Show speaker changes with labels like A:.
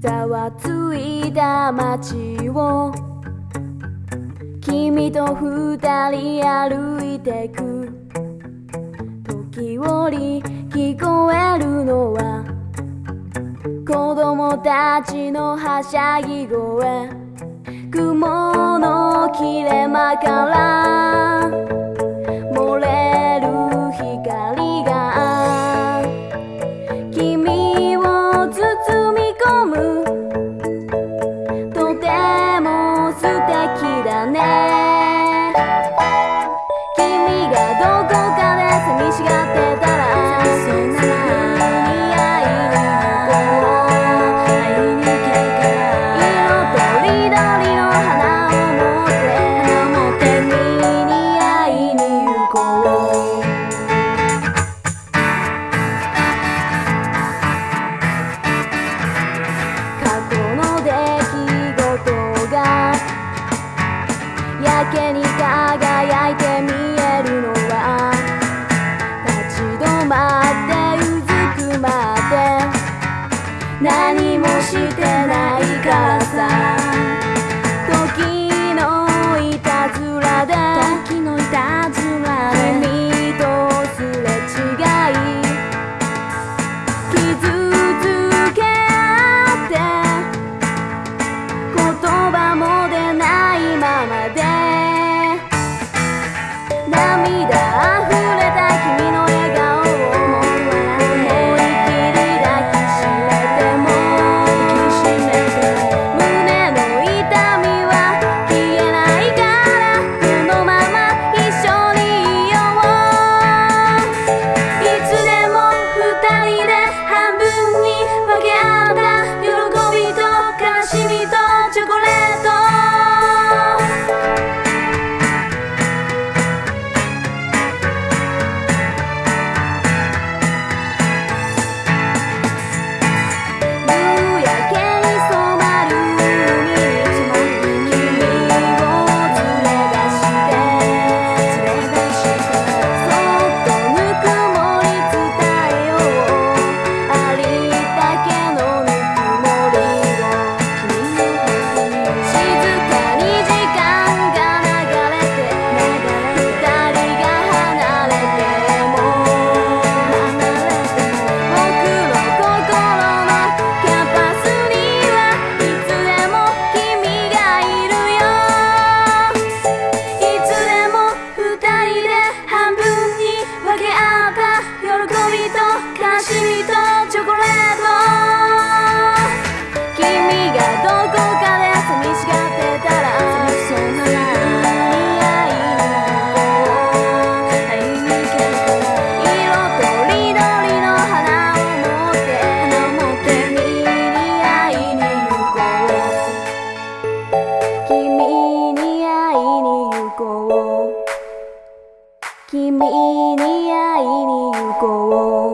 A: ざわついた街を君と二人歩いてく。時折聞こえるのは子供たちのはしゃぎ声。雲の切れ間から की में time. ミとカシミとチョコレート。君がどこかで寂しがってたらにしこう。な君に会いに行こう。君に会いに行こう